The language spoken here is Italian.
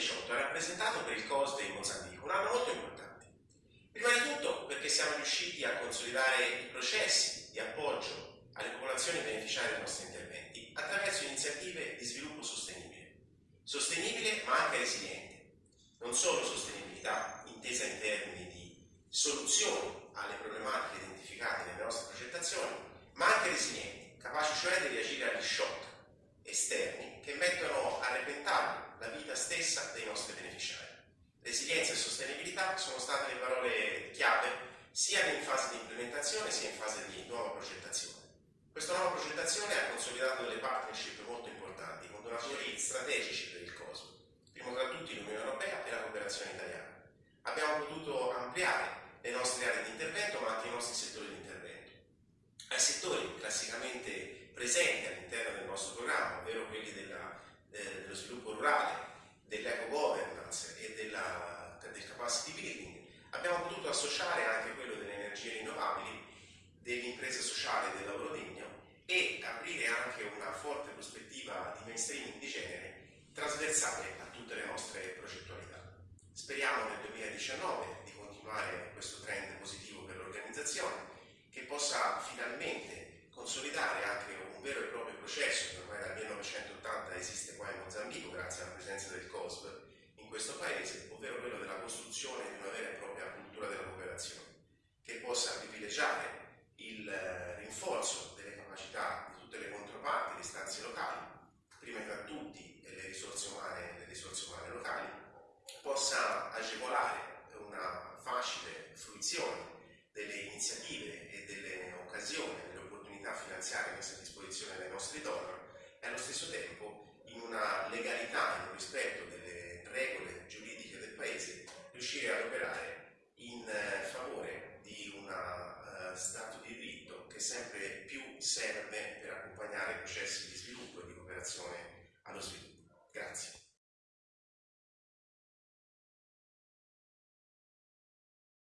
2018 ha rappresentato per il COSDE in Mozambico un anno molto importante. Prima di tutto perché siamo riusciti a consolidare i processi di appoggio alle popolazioni beneficiarie dei nostri interventi attraverso iniziative di sviluppo sostenibile. Sostenibile ma anche resiliente. Non solo sostenibilità intesa in termini di soluzioni alle problematiche identificate nelle nostre progettazioni, ma anche resilienti, capaci cioè di reagire agli shock esterni che mettono a repentaglio la vita stessa dei nostri beneficiari. Resilienza e sostenibilità sono state le parole chiave sia in fase di implementazione sia in fase di nuova progettazione. Questa nuova progettazione ha consolidato delle partnership molto importanti con donatori strategici per il COSO, primo tra tutti l'Unione Europea e la cooperazione italiana. Abbiamo potuto ampliare le nostre aree di intervento ma anche i nostri settori di intervento. Ai settori classicamente presenti all'interno del nostro programma, ovvero quelli della, eh, dello sviluppo rurale, dell'eco governance e della, del capacity building, abbiamo potuto associare anche quello delle energie rinnovabili, dell'impresa sociale e del lavoro degno e aprire anche una forte prospettiva di mainstreaming di genere trasversale a tutte le nostre progettualità. Speriamo nel 2019 di continuare questo trend positivo per l'organizzazione che possa finalmente consolidare anche un vero e proprio processo che ormai dal 1980 esiste qua in Mozambico grazie alla presenza del COSB in questo paese, ovvero quello della costruzione di una vera e propria cultura della cooperazione che possa privilegiare il eh, rinforzo delle capacità di tutte le controparti, le istanze locali, prima tra tutti le risorse umane, le risorse umane locali, possa agevolare una facile fruizione delle iniziative e delle occasioni, delle opportunità finanziarie messe a disposizione dai nostri donor e allo stesso tempo in una legalità in un rispetto delle